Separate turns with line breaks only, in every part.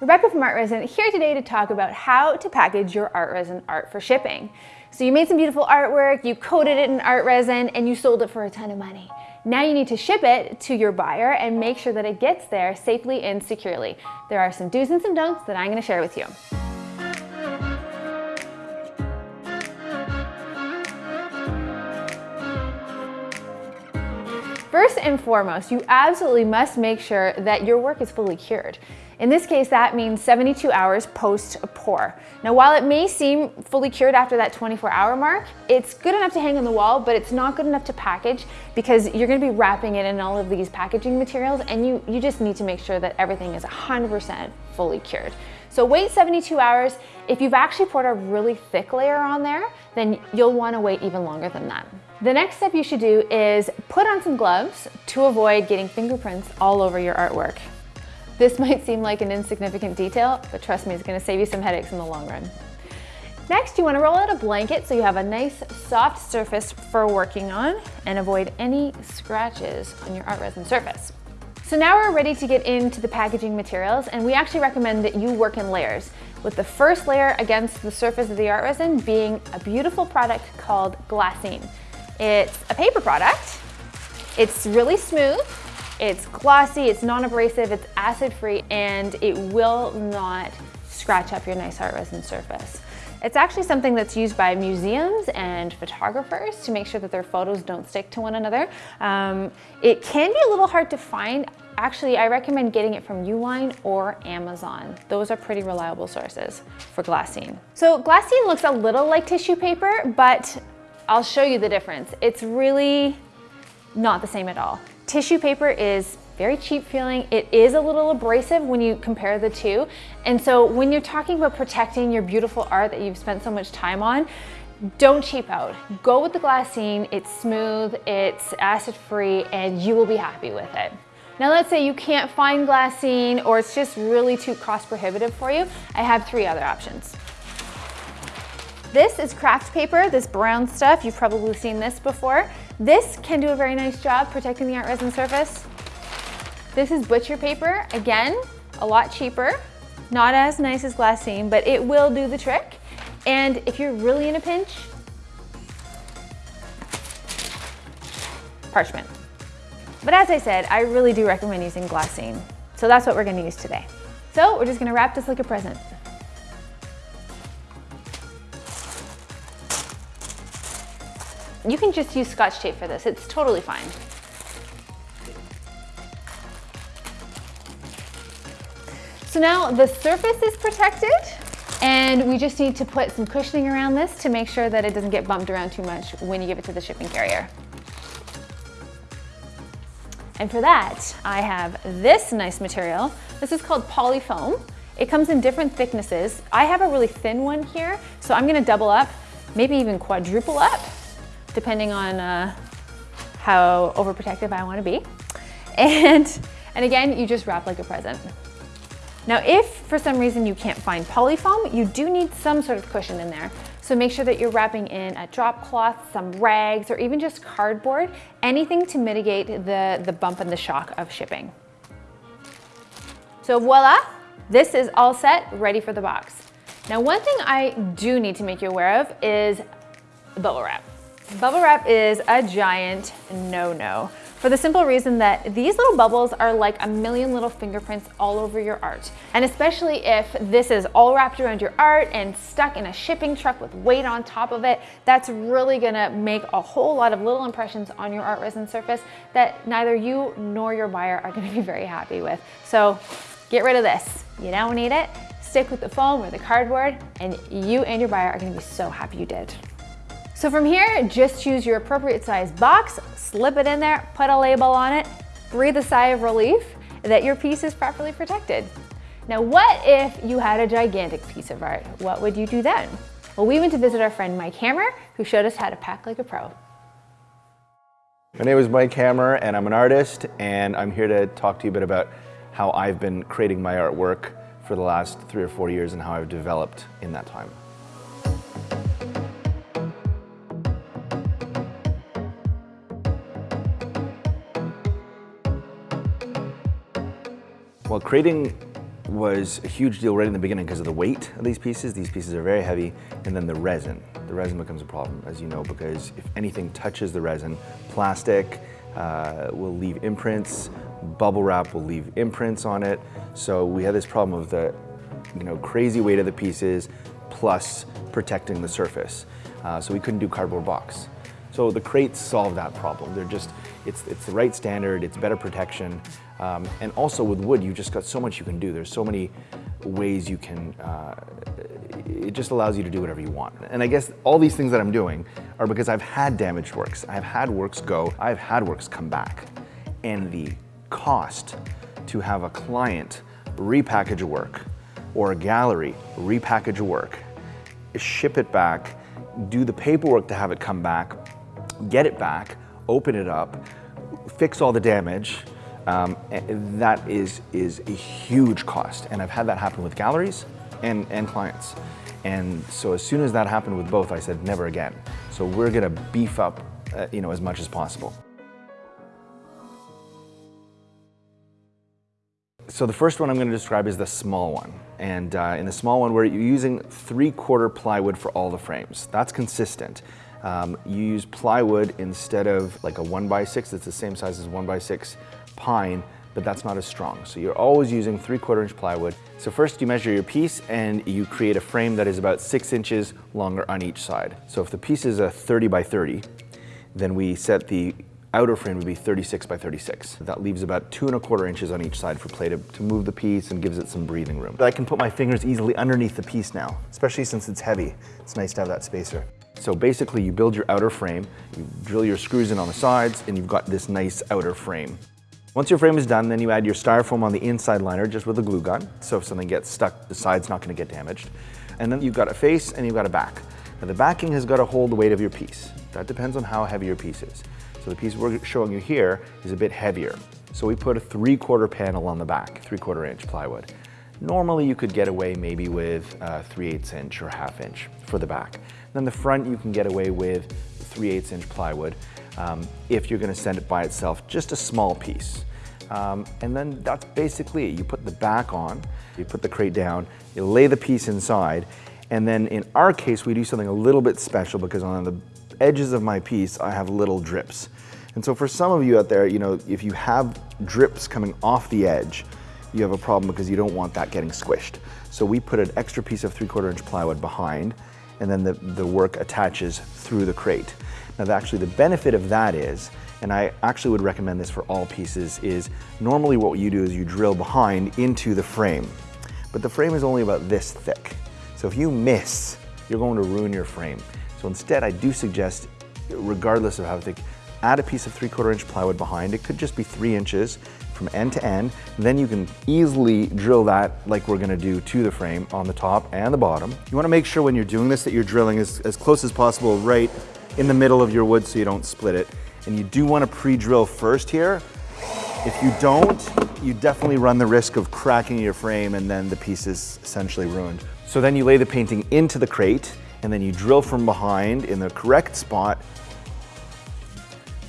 Rebecca from Art Resin here today to talk about how to package your art resin art for shipping. So you made some beautiful artwork, you coated it in art resin, and you sold it for a ton of money. Now you need to ship it to your buyer and make sure that it gets there safely and securely. There are some do's and some don'ts that I'm gonna share with you. First and foremost, you absolutely must make sure that your work is fully cured. In this case, that means 72 hours post pour. Now, while it may seem fully cured after that 24 hour mark, it's good enough to hang on the wall, but it's not good enough to package because you're gonna be wrapping it in all of these packaging materials and you, you just need to make sure that everything is 100% fully cured. So wait 72 hours. If you've actually poured a really thick layer on there, then you'll wanna wait even longer than that. The next step you should do is put on some gloves to avoid getting fingerprints all over your artwork. This might seem like an insignificant detail, but trust me, it's gonna save you some headaches in the long run. Next, you wanna roll out a blanket so you have a nice soft surface for working on and avoid any scratches on your art resin surface. So now we're ready to get into the packaging materials and we actually recommend that you work in layers with the first layer against the surface of the art resin being a beautiful product called glassine. It's a paper product. It's really smooth it's glossy, it's non-abrasive, it's acid-free, and it will not scratch up your nice art resin surface. It's actually something that's used by museums and photographers to make sure that their photos don't stick to one another. Um, it can be a little hard to find. Actually, I recommend getting it from Uline or Amazon. Those are pretty reliable sources for glassine. So glassine looks a little like tissue paper, but I'll show you the difference. It's really not the same at all. Tissue paper is very cheap feeling. It is a little abrasive when you compare the two. And so when you're talking about protecting your beautiful art that you've spent so much time on, don't cheap out. Go with the glassine. It's smooth, it's acid-free, and you will be happy with it. Now let's say you can't find glassine or it's just really too cost prohibitive for you. I have three other options. This is craft paper, this brown stuff. You've probably seen this before. This can do a very nice job protecting the art resin surface. This is butcher paper. Again, a lot cheaper. Not as nice as glassine, but it will do the trick. And if you're really in a pinch, parchment. But as I said, I really do recommend using glassine. So that's what we're gonna use today. So we're just gonna wrap this like a present. You can just use scotch tape for this. It's totally fine. So now the surface is protected and we just need to put some cushioning around this to make sure that it doesn't get bumped around too much when you give it to the shipping carrier. And for that, I have this nice material. This is called polyfoam. It comes in different thicknesses. I have a really thin one here, so I'm gonna double up, maybe even quadruple up depending on uh, how overprotective I wanna be. And, and again, you just wrap like a present. Now, if for some reason you can't find polyfoam, you do need some sort of cushion in there. So make sure that you're wrapping in a drop cloth, some rags, or even just cardboard, anything to mitigate the, the bump and the shock of shipping. So voila, this is all set, ready for the box. Now, one thing I do need to make you aware of is bubble wrap. Bubble wrap is a giant no-no for the simple reason that these little bubbles are like a million little fingerprints all over your art. And especially if this is all wrapped around your art and stuck in a shipping truck with weight on top of it, that's really gonna make a whole lot of little impressions on your art resin surface that neither you nor your buyer are gonna be very happy with. So get rid of this. You don't need it. Stick with the foam or the cardboard and you and your buyer are gonna be so happy you did. So from here, just choose your appropriate size box, slip it in there, put a label on it, breathe a sigh of relief that your piece is properly protected. Now, what if you had a gigantic piece of art? What would you do then? Well, we went to visit our friend Mike Hammer, who showed us how to pack like a pro.
My name is Mike Hammer, and I'm an artist, and I'm here to talk to you a bit about how I've been creating my artwork for the last three or four years and how I've developed in that time. Well, creating was a huge deal right in the beginning because of the weight of these pieces. These pieces are very heavy, and then the resin. The resin becomes a problem, as you know, because if anything touches the resin, plastic uh, will leave imprints, bubble wrap will leave imprints on it. So we had this problem of the you know, crazy weight of the pieces plus protecting the surface. Uh, so we couldn't do cardboard box. So the crates solve that problem. They're just, it's, it's the right standard, it's better protection. Um, and also with wood, you've just got so much you can do. There's so many ways you can, uh, it just allows you to do whatever you want. And I guess all these things that I'm doing are because I've had damaged works. I've had works go, I've had works come back. And the cost to have a client repackage a work or a gallery repackage a work, ship it back, do the paperwork to have it come back, get it back, open it up, fix all the damage, um, that is, is a huge cost. And I've had that happen with galleries and, and clients. And so as soon as that happened with both, I said, never again. So we're gonna beef up uh, you know, as much as possible. So the first one I'm going to describe is the small one. And uh, in the small one, we're using three-quarter plywood for all the frames. That's consistent. Um, you use plywood instead of like a one by six, that's the same size as one by six pine, but that's not as strong. So you're always using three quarter inch plywood. So first you measure your piece and you create a frame that is about six inches longer on each side. So if the piece is a 30 by 30, then we set the outer frame to be 36 by 36. That leaves about two and a quarter inches on each side for play to, to move the piece and gives it some breathing room. I can put my fingers easily underneath the piece now, especially since it's heavy. It's nice to have that spacer. So basically you build your outer frame, you drill your screws in on the sides, and you've got this nice outer frame. Once your frame is done, then you add your styrofoam on the inside liner just with a glue gun. So if something gets stuck, the side's not gonna get damaged. And then you've got a face and you've got a back. Now the backing has got to hold the weight of your piece. That depends on how heavy your piece is. So the piece we're showing you here is a bit heavier. So we put a three quarter panel on the back, three quarter inch plywood. Normally you could get away maybe with 3 8 inch or half inch for the back. Then the front you can get away with 3 8 inch plywood um, if you're gonna send it by itself, just a small piece. Um, and then that's basically it. You put the back on, you put the crate down, you lay the piece inside, and then in our case, we do something a little bit special because on the edges of my piece, I have little drips. And so for some of you out there, you know, if you have drips coming off the edge, you have a problem because you don't want that getting squished. So we put an extra piece of three quarter inch plywood behind, and then the, the work attaches through the crate. Now actually the benefit of that is and I actually would recommend this for all pieces, is normally what you do is you drill behind into the frame. But the frame is only about this thick. So if you miss, you're going to ruin your frame. So instead, I do suggest, regardless of how thick, add a piece of three quarter inch plywood behind. It could just be three inches from end to end. Then you can easily drill that like we're gonna do to the frame on the top and the bottom. You wanna make sure when you're doing this that you're drilling as, as close as possible right in the middle of your wood so you don't split it and you do want to pre-drill first here. If you don't, you definitely run the risk of cracking your frame and then the piece is essentially ruined. So then you lay the painting into the crate and then you drill from behind in the correct spot.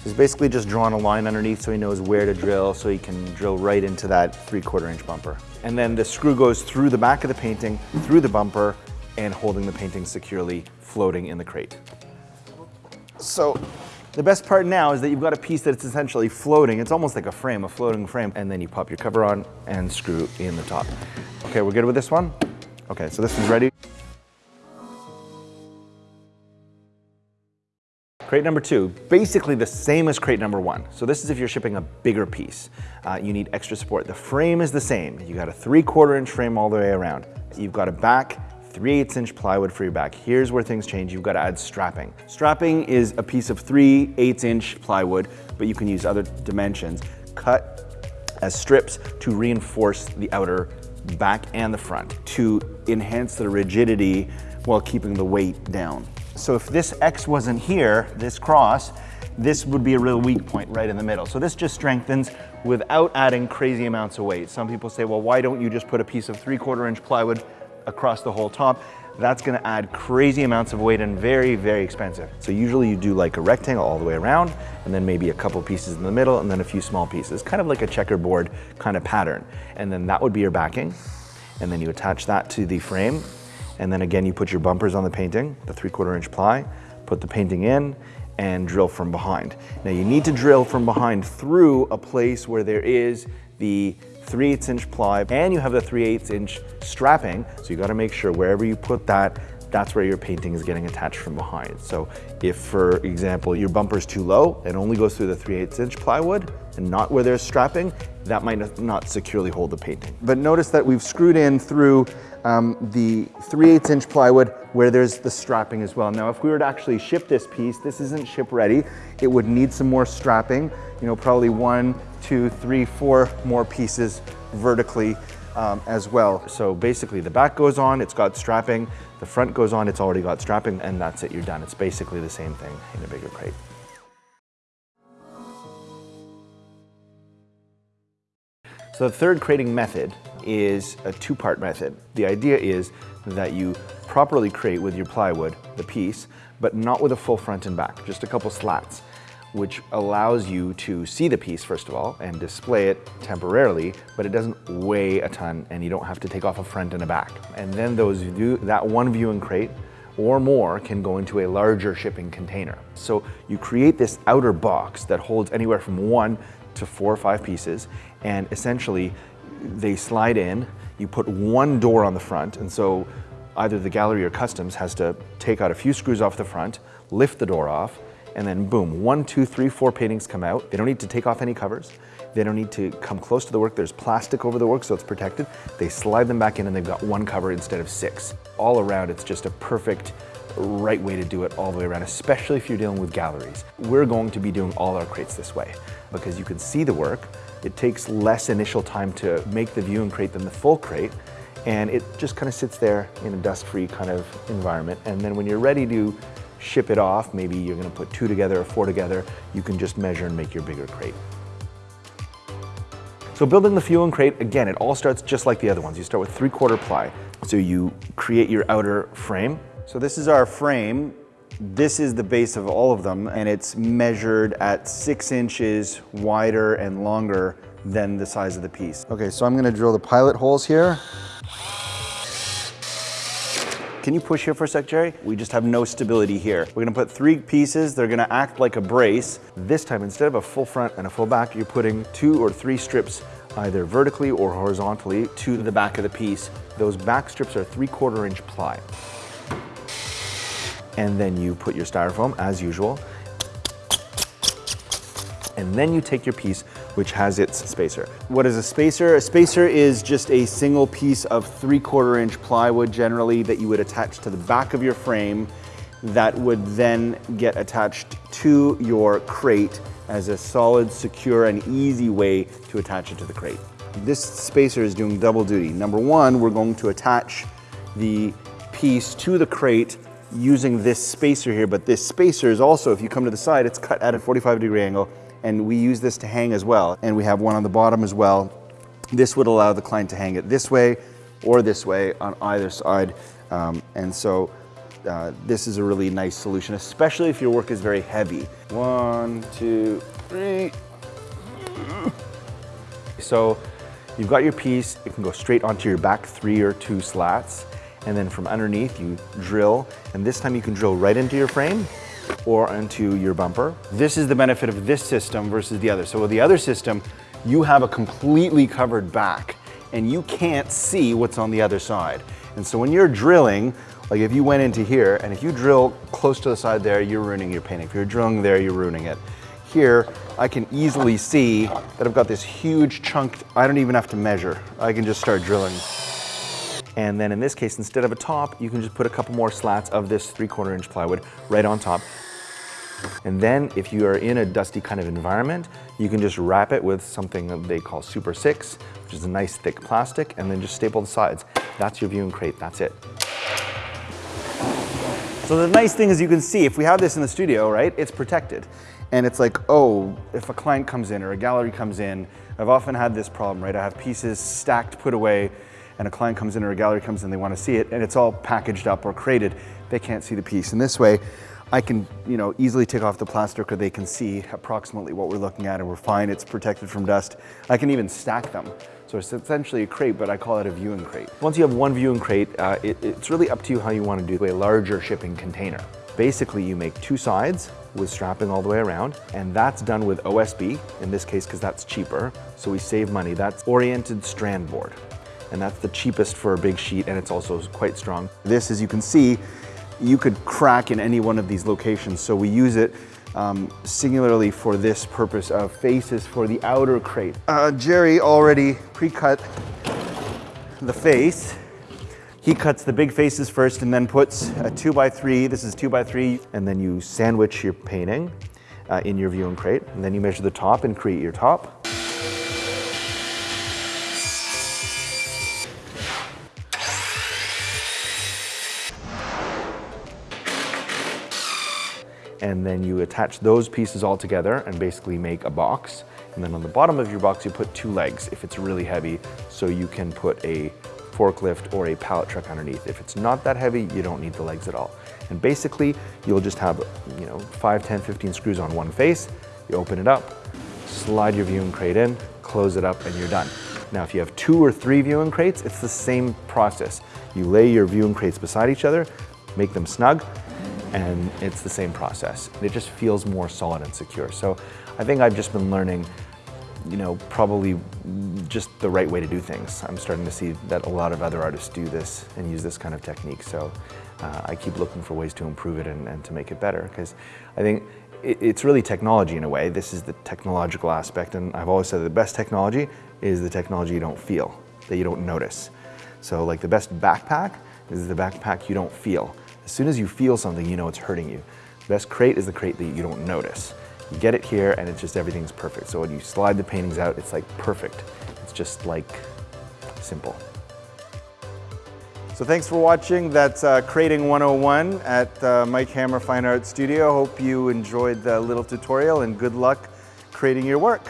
He's basically just drawn a line underneath so he knows where to drill so he can drill right into that three quarter inch bumper. And then the screw goes through the back of the painting, through the bumper, and holding the painting securely floating in the crate. So the best part now is that you've got a piece that's essentially floating. It's almost like a frame, a floating frame. And then you pop your cover on and screw in the top. Okay, we're good with this one? Okay, so this one's ready. Crate number two, basically the same as crate number one. So this is if you're shipping a bigger piece. Uh, you need extra support. The frame is the same. You got a three quarter inch frame all the way around. You've got a back 3 8 inch plywood for your back. Here's where things change. You've got to add strapping. Strapping is a piece of 3 8 inch plywood, but you can use other dimensions. Cut as strips to reinforce the outer back and the front to enhance the rigidity while keeping the weight down. So if this X wasn't here, this cross, this would be a real weak point right in the middle. So this just strengthens without adding crazy amounts of weight. Some people say, well, why don't you just put a piece of three quarter inch plywood across the whole top, that's gonna add crazy amounts of weight and very, very expensive. So usually you do like a rectangle all the way around and then maybe a couple pieces in the middle and then a few small pieces, kind of like a checkerboard kind of pattern. And then that would be your backing. and then you attach that to the frame. And then again, you put your bumpers on the painting, the three quarter inch ply, put the painting in, and drill from behind. Now you need to drill from behind through a place where there is the 3 8 inch ply and you have the 3 8 inch strapping. So you gotta make sure wherever you put that, that's where your painting is getting attached from behind. So if, for example, your bumper is too low, it only goes through the 3 8 inch plywood and not where there's strapping, that might not securely hold the painting. But notice that we've screwed in through um, the 3 8 inch plywood where there's the strapping as well. Now, if we were to actually ship this piece, this isn't ship ready. It would need some more strapping, you know, probably one, two, three, four more pieces vertically um, as well. So basically the back goes on, it's got strapping, the front goes on, it's already got strapping, and that's it, you're done. It's basically the same thing in a bigger crate. So the third crating method is a two-part method. The idea is that you properly crate with your plywood, the piece, but not with a full front and back, just a couple slats, which allows you to see the piece, first of all, and display it temporarily, but it doesn't weigh a ton and you don't have to take off a front and a back. And then those view, that one viewing crate or more can go into a larger shipping container. So you create this outer box that holds anywhere from one to four or five pieces and essentially they slide in, you put one door on the front and so either the gallery or customs has to take out a few screws off the front, lift the door off, and then boom, one, two, three, four paintings come out. They don't need to take off any covers. They don't need to come close to the work. There's plastic over the work so it's protected. They slide them back in and they've got one cover instead of six. All around, it's just a perfect right way to do it all the way around, especially if you're dealing with galleries. We're going to be doing all our crates this way because you can see the work. It takes less initial time to make the view and crate than the full crate, and it just kind of sits there in a dust-free kind of environment. And then when you're ready to ship it off, maybe you're gonna put two together or four together, you can just measure and make your bigger crate. So building the view and crate, again, it all starts just like the other ones. You start with three quarter ply. So you create your outer frame.
So this is our frame. This is the base of all of them and it's measured at six inches wider and longer than the size of the piece. Okay, so I'm gonna drill the pilot holes here. Can you push here for a sec, Jerry? We just have no stability here. We're gonna put three pieces. They're gonna act like a brace.
This time, instead of a full front and a full back, you're putting two or three strips either vertically or horizontally to the back of the piece. Those back strips are three quarter inch ply. And then you put your styrofoam as usual. And then you take your piece which has its spacer.
What is a spacer? A spacer is just a single piece of three quarter inch plywood generally that you would attach to the back of your frame that would then get attached to your crate as a solid, secure, and easy way to attach it to the crate. This spacer is doing double duty. Number one, we're going to attach the piece to the crate using this spacer here, but this spacer is also, if you come to the side, it's cut at a 45 degree angle and we use this to hang as well. And we have one on the bottom as well. This would allow the client to hang it this way or this way on either side. Um, and so uh, this is a really nice solution, especially if your work is very heavy. One, two, three.
So you've got your piece, it can go straight onto your back three or two slats. And then from underneath you drill, and this time you can drill right into your frame or onto your bumper.
This is the benefit of this system versus the other. So with the other system, you have a completely covered back and you can't see what's on the other side. And so when you're drilling, like if you went into here and if you drill close to the side there, you're ruining your painting. If you're drilling there, you're ruining it. Here, I can easily see that I've got this huge chunk. I don't even have to measure. I can just start drilling.
And then in this case, instead of a top, you can just put a couple more slats of this three quarter inch plywood right on top. And then if you are in a dusty kind of environment, you can just wrap it with something that they call Super 6, which is a nice thick plastic, and then just staple the sides. That's your viewing crate, that's it.
So the nice thing is you can see, if we have this in the studio, right, it's protected. And it's like, oh, if a client comes in or a gallery comes in, I've often had this problem, right? I have pieces stacked, put away, and a client comes in or a gallery comes in, they want to see it, and it's all packaged up or crated, they can't see the piece. And this way, I can you know, easily take off the plastic or they can see approximately what we're looking at and we're fine, it's protected from dust. I can even stack them.
So it's essentially a crate, but I call it a viewing crate. Once you have one viewing crate, uh, it, it's really up to you how you want to do a larger shipping container. Basically, you make two sides with strapping all the way around, and that's done with OSB, in this case, because that's cheaper, so we save money. That's oriented strand board, and that's the cheapest for a big sheet, and it's also quite strong.
This, as you can see, you could crack in any one of these locations, so we use it um, singularly for this purpose of faces for the outer crate. Uh, Jerry already pre-cut the face. He cuts the big faces first and then puts a two by three, this is two by three,
And then you sandwich your painting uh, in your viewing crate, and then you measure the top and create your top. And then you attach those pieces all together and basically make a box. And then on the bottom of your box, you put two legs if it's really heavy, so you can put a forklift or a pallet truck underneath. If it's not that heavy, you don't need the legs at all. And basically, you'll just have, you know, 5, 10, 15 screws on one face, you open it up, slide your viewing crate in, close it up, and you're done. Now, if you have two or three viewing crates, it's the same process. You lay your viewing crates beside each other, make them snug, and it's the same process. It just feels more solid and secure. So I think I've just been learning, you know, probably just the right way to do things. I'm starting to see that a lot of other artists do this and use this kind of technique. So uh, I keep looking for ways to improve it and, and to make it better because I think it, it's really technology in a way. This is the technological aspect and I've always said the best technology is the technology you don't feel, that you don't notice. So like the best backpack is the backpack you don't feel. As soon as you feel something, you know it's hurting you. The best crate is the crate that you don't notice. You get it here and it's just everything's perfect. So when you slide the paintings out, it's like perfect. It's just like simple.
So thanks for watching. That's uh, Crating 101 at uh, Mike Hammer Fine Art Studio. Hope you enjoyed the little tutorial and good luck creating your work.